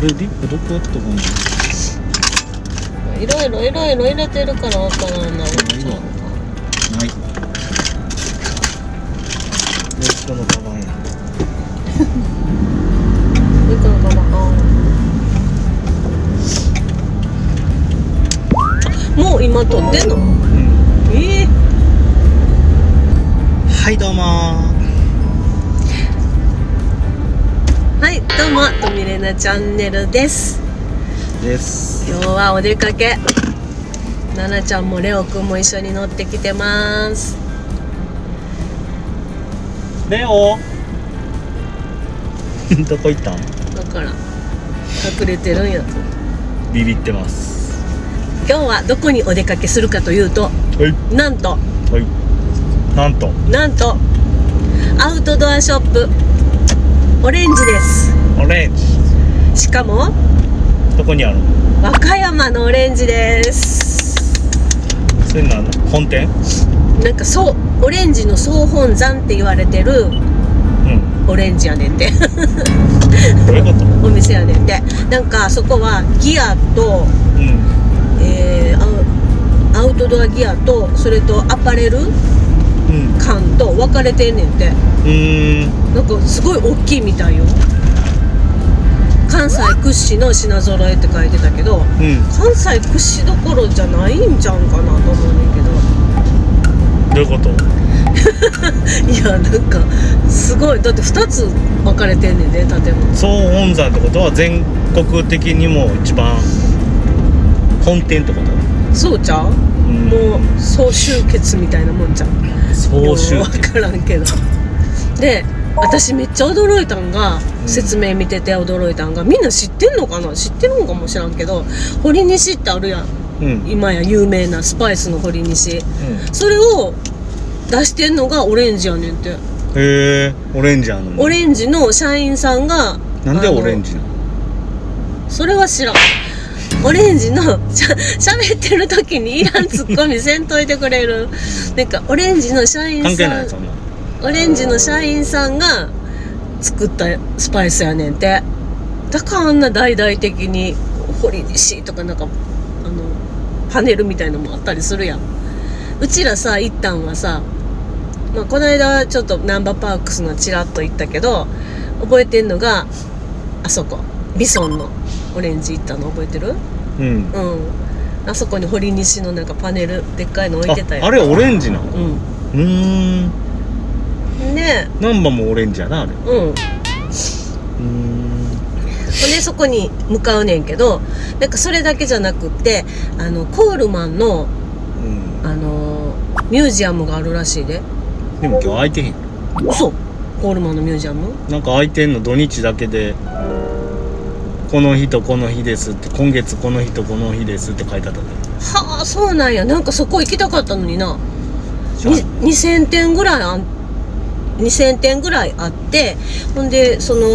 どこやったかないろいろいろいろ入れてるからわからんな。ない。わないよしこのカバンや。いくのかなあもう今撮ってんの？うん。ええはいどうもどうもとみれなチャンネルです。です。今日はお出かけ。ななちゃんもレオくんも一緒に乗ってきてます。レオ。どこ行ったん？だから隠れてるんやと。ビビってます。今日はどこにお出かけするかというとはい。なんと。はい。なんと。なんとアウトドアショップオレンジですオレンジ。しかもどこにあるの？和歌山のオレンジです。それなん本店？なんかそうオレンジの総本山って言われてるうん。オレンジやねんて。どういうこと？お店やねんて。なんかそこはギアと、うん。えーアウトドアギアとそれとアパレルうん。館と分かれてんねんて。うーん。なんかすごい大きいみたいよ関西屈指の品揃えって書いてたけどうん。関西屈指どころじゃないんちゃうんかなと思うねんけど。どういうこと？いやなんかすごい。だって2つ分かれてんねんね建物。総本山ってことは全国的にも一番本店ってこと？そうちゃう？うん。もう総集結みたいなもんじゃん総集よう分からんけど。で私めっちゃ驚いたんが、うん。説明見てて驚いたんがみんな知ってんのかな？知ってるのかもしらんけど堀西ってあるやん。うん。今や有名なスパイスの堀西。うん。それを出してんのがオレンジやねんて。へえオレンジあんのオレンジの社員さんがなんでオレンジなの？それは知らん。オレンジのしゃ喋ってる時にいらんツッコミせんといてくれる。なんかオレンジの社員関係さないそんな。んオレンジの社員さんが作ったスパイスやねんて。だからあんな大々的に堀西とかなんかあのパネルみたいのもあったりするやん。うちらさ一旦はさ、まあ、この間ちょっとナンバーパークスのチラッと行ったけど覚えてんのがあそこ。ビソンのオレンジ行ったの。覚えてる？うん。うん。あそこに堀西のなんかパネルでっかいの置いてたよああれオレンジなの？うん。うーんね。難波もオレンジやなあれ。えうん。うーん。でそこに向かうねんけどなんかそれだけじゃなくってあのコールマンのうん。あのミュージアムがあるらしいで。でも今日空いてへん。嘘。コールマンのミュージアム？なんか空いてんの土日だけでこの日とこの日ですって今月この日とこの日ですって書いてあった。ではあそうなんや。なんかそこ行きたかったのにな。しゃあ。に2000点ぐらいあん2000点ぐらいあってほんでその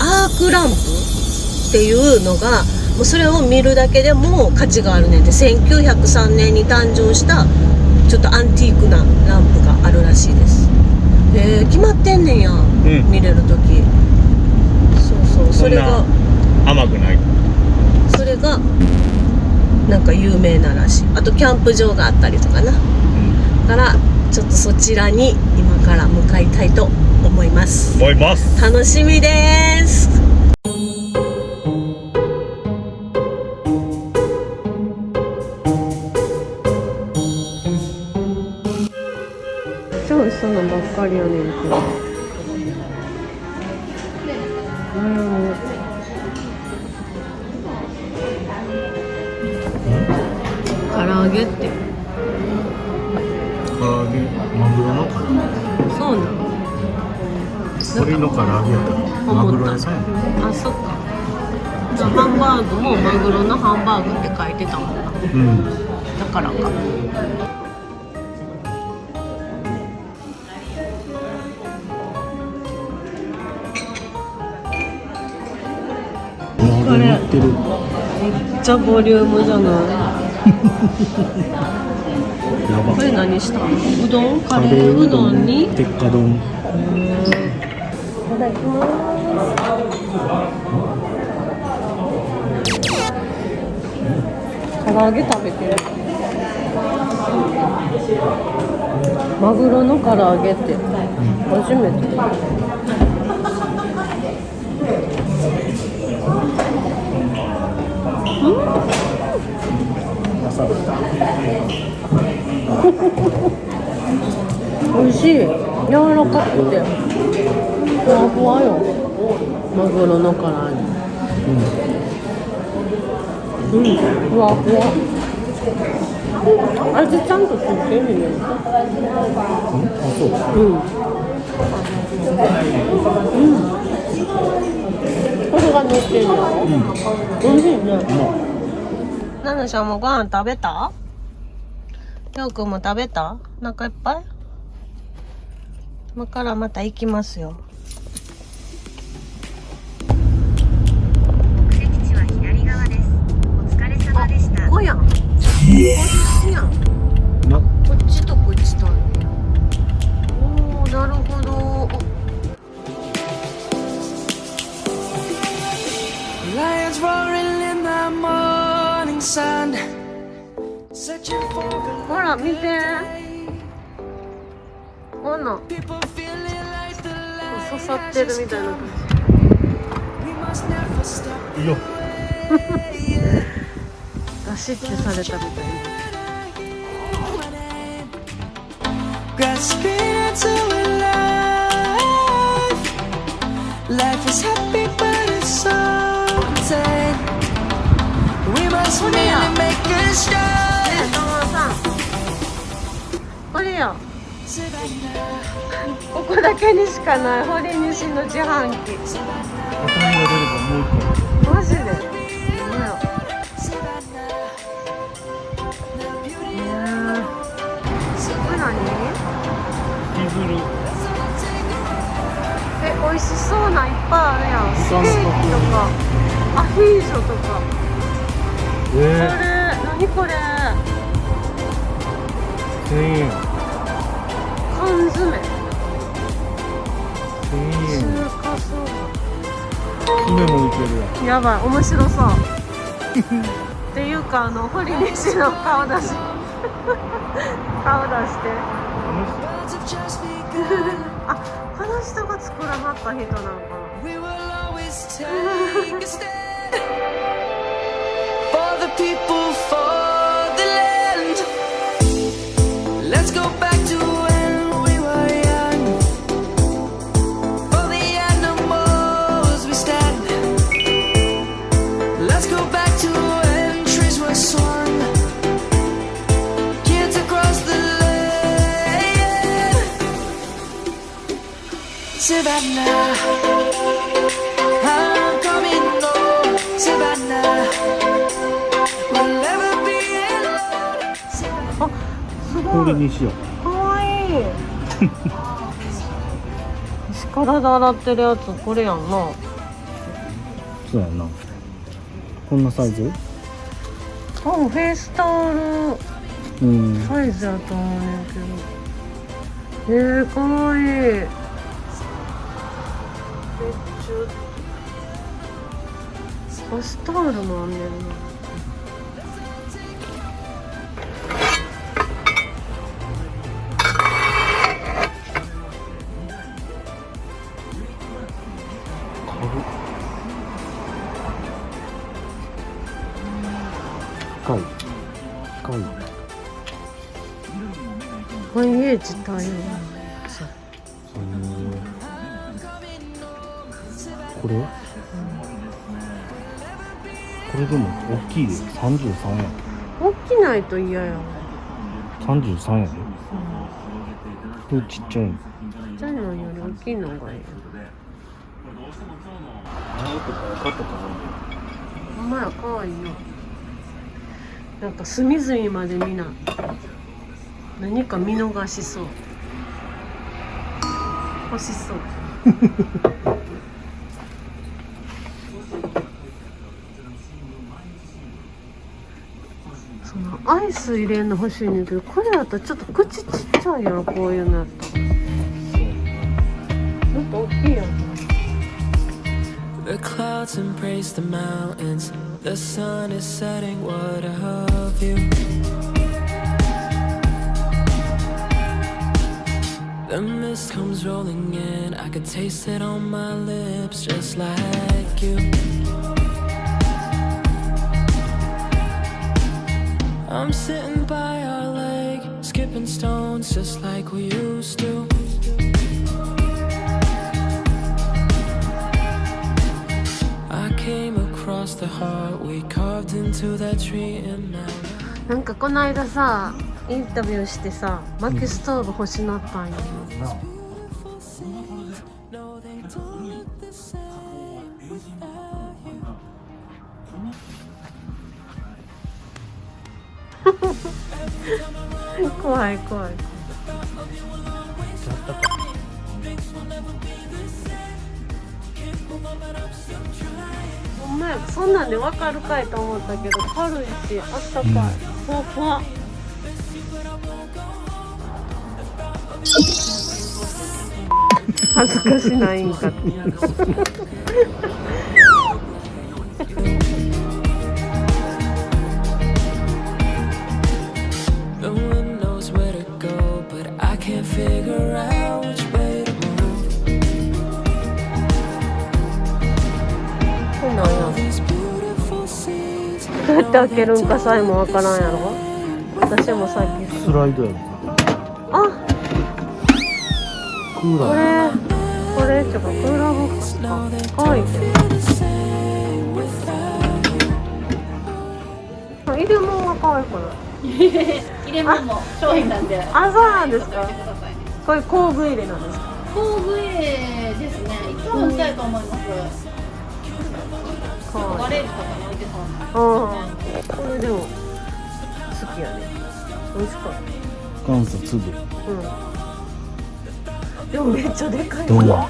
アークランプっていうのがもうそれを見るだけでも価値があるねんて。1903年に誕生したちょっとアンティークなランプがあるらしいです。へえ決まってんねんや、ん。見れる時。そうそうそれが甘くない？それがなんか有名ならしい。あとキャンプ場があったりとかな。うんからちょっとそちらに今から向かいたいと思います。思います。楽しみです。超そのばっかりやねんけどらマグロ屋さんやんあそっか。じゃあハンバーグもマグロのハンバーグって書いてたもんな。うんだからか。これめっちゃボリュームじゃない？やば。これ何した？のうどん？カレー？うどん。に？鉄火丼。いただきます唐揚げ食べてる。マグロの唐揚げって。初めて。朝美味しい。柔らかくて。ふわふわよ。マグロの唐揚げ。うん、ふわふわ。味ちゃんとついてるよ。あそう。うん。うん。これが乗ってるの美味しいね。ナナちゃんもご飯食べた？りょうくんも食べた？お腹いっぱい？今からまた行きますよ目的地は左側です。お疲れ様でした。こやん。こっち。とこっちと。おお、なるほど。ほら見てほんの刺さってるみたいな。足消「ここだけにしかない。堀西の自販機。何ティフル。え美味しそうないっぱいあるやん。ステーキとか。アヒージョとか。これえ何これ？ー、1000円。缶詰。1000円。中華そば。船もいけるやん。やばい面白そう。っていうかあの堀西の顔出し 顔出して. あこの人が作らはった人なのか な Savannah. I'm coming home, Savannah. We'll never be alone, Savannah. あすごいこれにしようかわいいで洗ってるやつこれやんなそうやなこんなサイズあフェイスタオルうんサイズやと思うねんけどえー、かわいいバスタオルもあんねんな。深い。深い。繁栄自体よこれ？これでも大きいで。33円。大きないと嫌や33円これちっちゃいちっちゃいのより大きいのがいい。ほんまやかわいいよなんか隅々までみんな何か見逃しそう。欲しそう アイス入れんの欲しいねんけどこれだとちょっと口ちっちゃいやろこういうのやったらもっと大きいやん The clouds embrace the mountains. The sun is setting, what a view. The mist comes rolling in, I could taste it on my lips just like you. I'm sitting by our lake, skipping stones just like we used to. I came across the heart we carved into that tree, and now. なんかこの間さインタビューしてさ薪ストーブ欲しなったんよ、 No, 怖い怖い。ほんまやそんなんでわかるかいと思ったけど軽いしあったかい、ふわふわ恥ずかしないんかって figure out which way to move. そうなんや These beautiful scenes. どうやって開けるんかさえもわからんやろ？私もさっき。スライドやんあ！クーこラーれこれちょっとクーラーボックスか。かわい入れ物が可愛くない？入れ物も商品なんで。あそうなんですかこれ工具入れなんですか？工具入れですね。いつもしたいと思います。かわい。いガレージとかに置いてそうなうんこれでも好きやね。美味しかった。元祖粒。うん。でもめっちゃでかい。どうもわ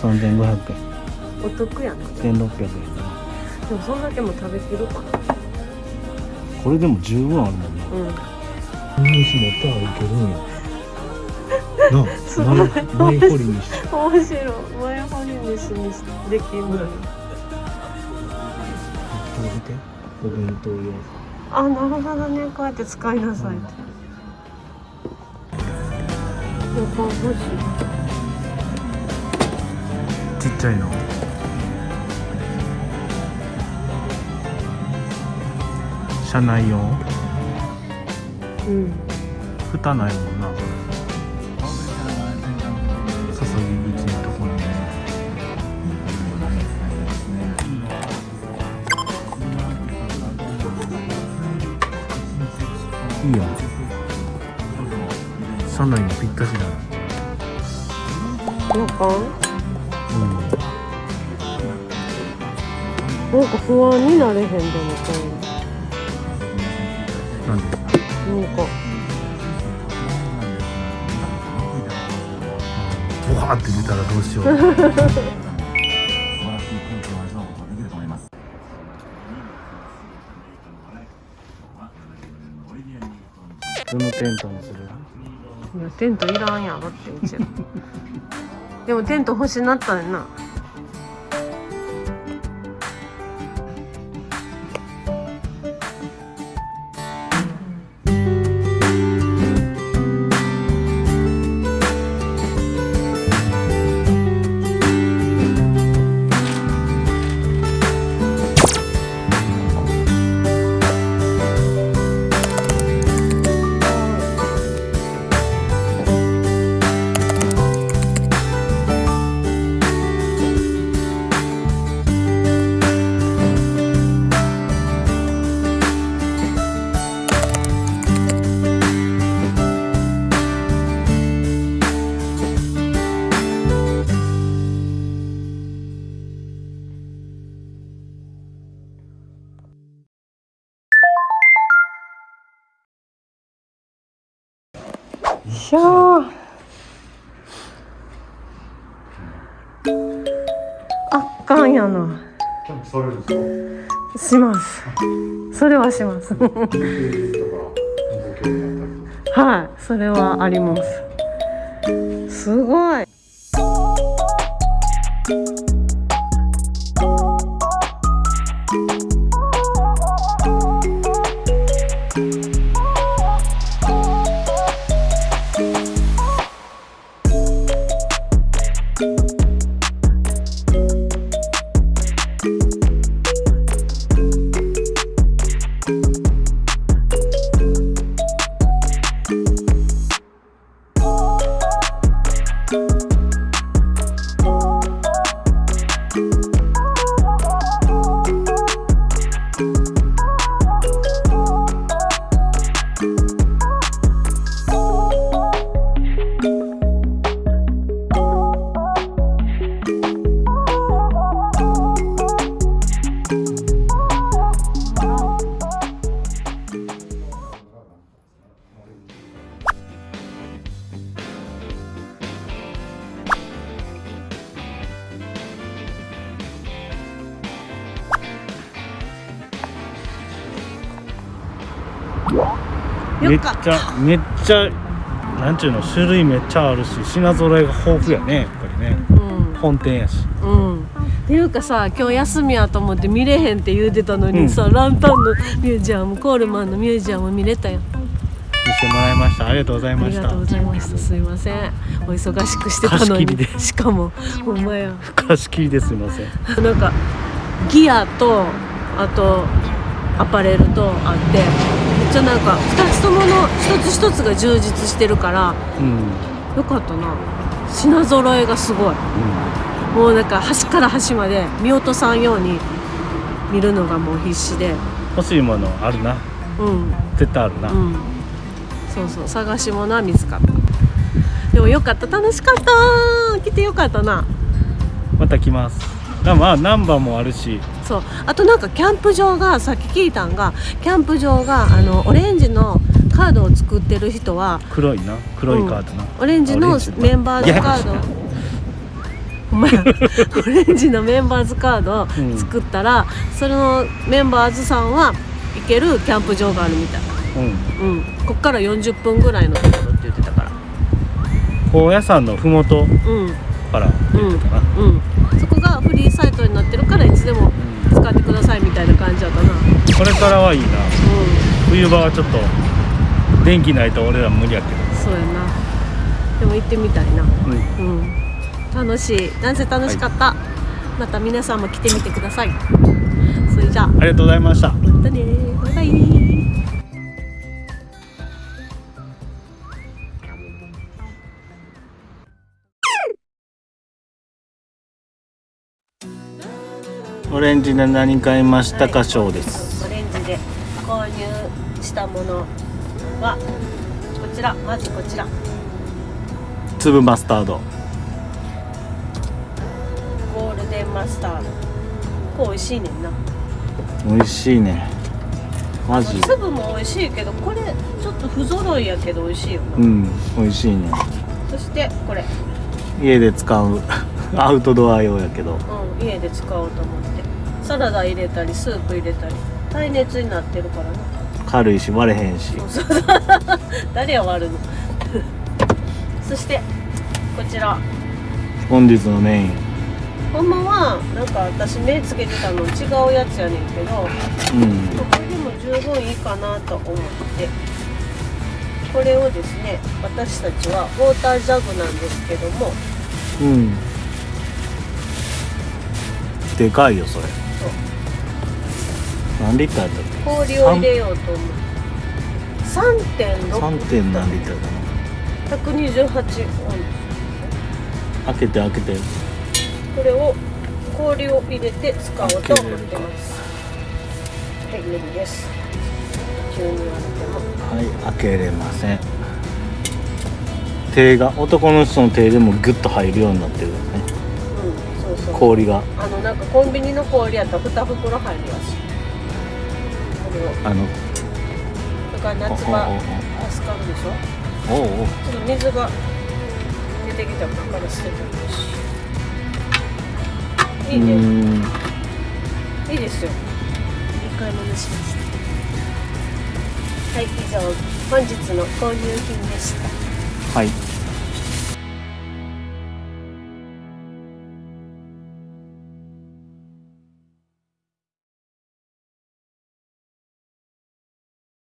3500お得やな。円1600円でもそんだけも食べきるかな。これでも十分あるもんな。うん。イギリス持ったらいけるんやな前前掘りにして面白い前掘り飯にしにこれ見てお弁当用あなるほどね。こうやって使いなさい。ってやっぱ欲しいちっちゃいの。車内用。うん。蓋ないもん車内にぴったしだねなんか。うんなんか。不安になれへんでもこなんでなんか。ボワーって出たらどうしようどのテントにするテントいらんやろってうちらでもテント欲しなったんやな。します。それはします。はいそれはあります。すごいちゃめっちゃなんちゅうの種類めっちゃあるし品揃えが豊富やねやっぱりね。うん。本店やし。うん。っていうかさ今日休みやと思って見れへんって言うてたのにさ、ランタンのミュージアムコールマンのミュージアム見れたよ見せてもらいました。ありがとうございあました。りがとうございましたすいません。お忙しくしてたのに。貸し切りでしかもほんまや。貸し切りですいません。なんかギアとあとアパレルとあってちゃなんか2つともの一つ一つが充実してるからうん、よかったな。品揃えがすごい。もうなんか端から端まで見落とさんように見るのがもう必死で。欲しいものあるな。うん。絶対あるな、うん。そうそう。探し物は見つかった。でもよかった。楽しかった。来てよかったな。また来ます。あまあナンバーもあるし。そう。あとなんかキャンプ場がさっき聞いたんがキャンプ場があのオレンジのカードを作ってる人は黒いな。黒いカードな、オレンジのオレンジ。メンバーズカード。オレンジのメンバーズカードをうん。作ったら、そのメンバーズさんは行けるキャンプ場があるみたい。うん。うん。こっから40分ぐらいのところって言ってたから。高野山のふもとうん。から言ってたな、うん。そこがフリこれからはいいな。冬場はちょっと電気ないと俺ら無理やけど。そうやな。でも行ってみたいな。うん。うん。楽しい。なんせ楽しかった、また皆さんも来てみてください。それじゃあ。ありがとうございました。またね。バイバイ。オレンジで何買いましたかショーです購入したものはこちらまずこちら。粒マスタード。ゴールデンマスタード。これ美味しいねんな。美味しいね。マジ？粒も美味しいけどこれちょっと不揃いやけど美味しいよな、うん美味しいね。そしてこれ、家で使うアウトドア用やけど。うん、家で使おうと思って。サラダ入れたりスープ入れたり耐熱になってるからな軽いし割れへんし。そうそう。誰や割るの？そしてこちら。本日のメイン。ほんまはなんか私目つけてたの違うやつやねんけどうん。これでも十分いいかなと思って。これをですね私たちはウォータージャグなんですけども。うん。でかいよそれ何リッターやった氷を入れようと思って3.6 3. 点何リッターだ128温な開けて開けて。これを氷を入れて使おうと思ってます。はい無理です。急に言われても。はい開けれません。手が男の人の手でもグッと入るようになってるよね。うんそうそう。氷が。あのなんかコンビニの氷やったら2袋入るらしいこれをあのだから夏場助かるでしょ？おおおおちょっと水が出てきたから捨ててるし。いいね。いいですよ。いい買い物しましたはい以上本日の購入品でした。はい